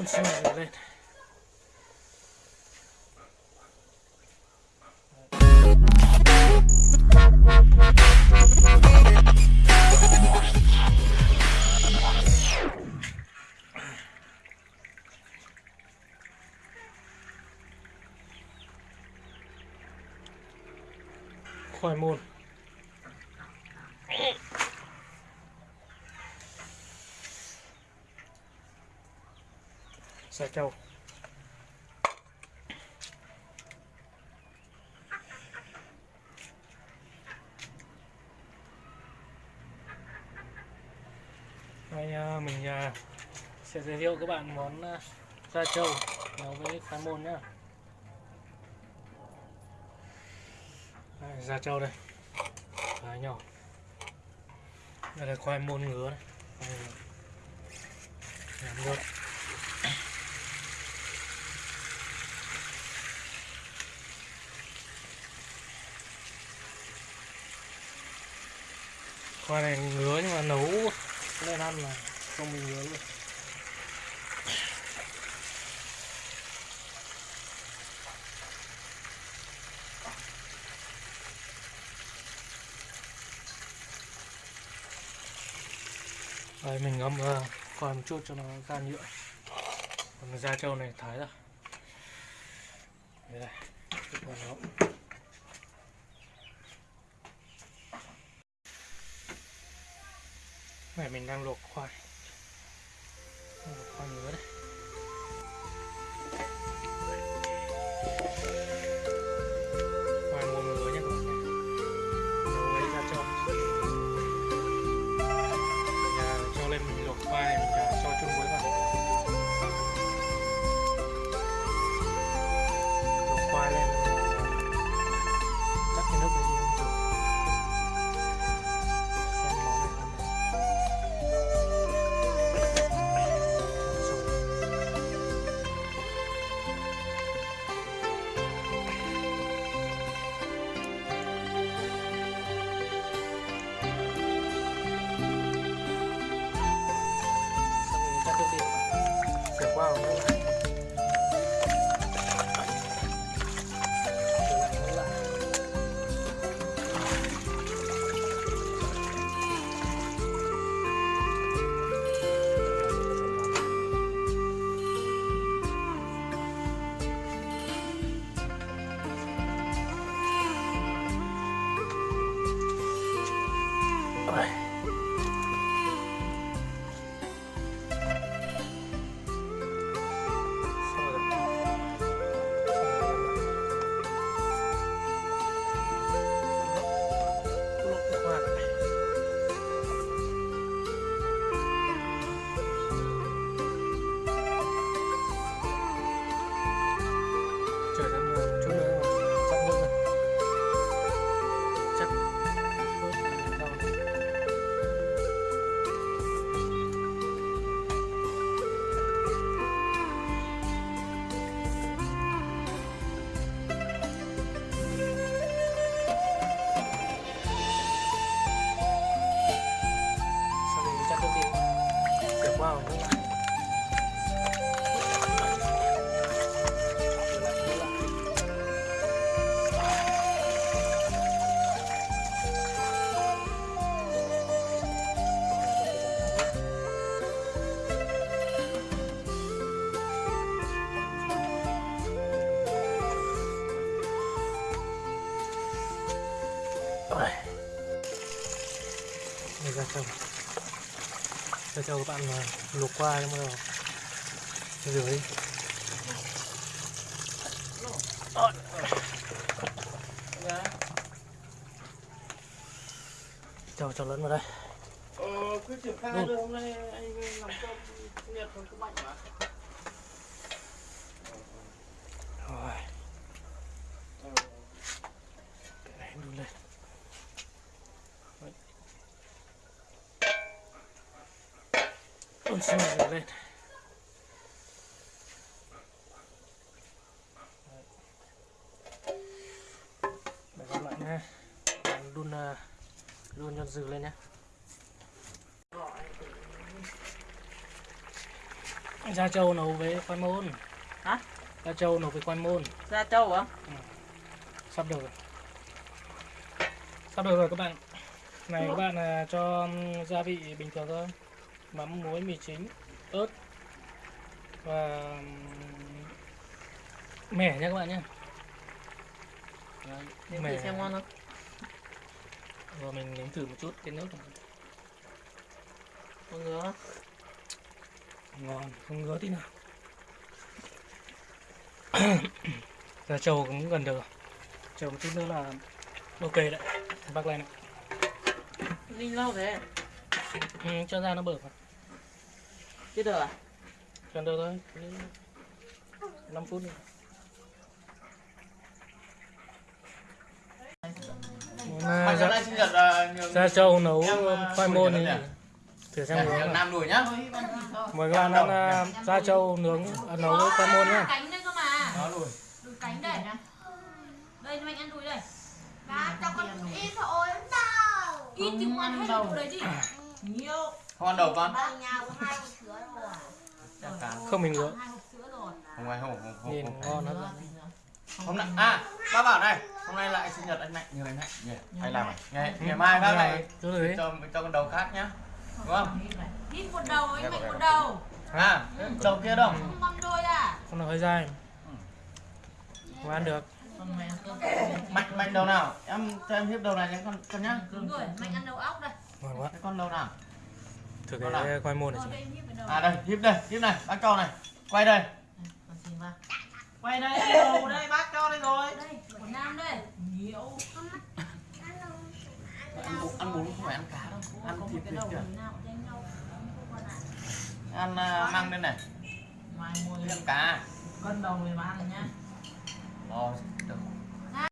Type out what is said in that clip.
con xin này lên. Khoai môn. Sa châu Đây à, mình à, sẽ giới thiệu các bạn món à, da trâu nấu với khoai môn nhá. Đây, da trâu đây. Khá nhỏ. Đây là khoai môn ngứa này. Đây là khoai này ngứa nhưng mà nấu lên ăn là không bị ngứa luôn. Đây mình ngâm uh, khoai một chút cho nó gan nhựa. Còn da trâu này thái ra. Đây này Chút vào nó Này mình đang luộc khoai Đang luộc khoai ngứa đây Khoai lại, quá không? Rồi. Đi ra trồng cho các bạn mà luộc qua nhưng mà rửa cho cho lớn vào đây. Ờ, cứ triển khai hôm nay anh làm cơm nhật không có mạnh mà. rồi Ờ, cái này đun lên Đấy. Ôi, xin mời lên để gặp lại nha Bạn đun uh, đun cho dừ lên nhé Gia Châu nấu với khoai môn. Hả? Gia Châu nấu với khoai môn. Gia Châu hả? Sắp được rồi. Sắp được rồi các bạn. Này các bạn là cho gia vị bình thường thôi. Mắm, muối, mì chính, ớt và mẻ nha các bạn nhé. Đấy, mẻ. xem ngon không? Rồi mình nếm thử một chút cái nước này. Con ngứa. ngon không ngứa tí nào Gia Châu cũng gần được rồi. chờ một chút nữa là ok đấy bác lên này. Ninh lâu thế. Ừ, cho ra nó bở vào. Chưa được à? gần được thôi. 5 phút nữa. Mà à, này là nhiều Gia Châu nấu Em, ờ, khoai môn nhật thử xem nướng. Nam đùi nhá. mời các bạn ăn à, Gia Châu nướng à, nấu với khoai môn nhá. Cánh đây cơ mà. Đó đùi. đùi cánh đây. Đây cho anh ăn đùi đây. Má cho con ít thôi. Đâu ít thì không ăn hết đùi đấy chứ Nhiều. Không ăn đầu con. Không mình ngứa hai hộp sữa rồi Không ai không không không. nhìn không. ngon lắm Hôm nay à, bác bảo này, hôm nay lại sinh nhật anh Mạnh, nhiều anh Mạnh. Nhỉ, hay làm? Ngày ngày mai bác lại đấy cho cho con đầu khác nhá. Đúng không? ít một đầu anh mạnh một đầu À, đầu kia đâu? không đôi à con nó hơi dai mà ăn được Con mẹ cơm. Mạnh mạnh đầu nào? Em cho em hiếp đầu này nhá con con nhá. đúng rồi mạnh ăn đầu ốc đây ngon quá Cái con đầu nào? thử Con cái khoai môn này rồi đầu À đây, hiếp đây, hiếp này, bác cho này. Quay đây. Quay đây, đầu đây, bác cho đây rồi. đây của nam đây Nhiều. Ăn bún, ăn bún không phải ăn cá đâu. Ăn có một thịt nào quan ạ Ăn à, măng đây này. Mai mua cá. cân đầu về mà ăn nhá. Được.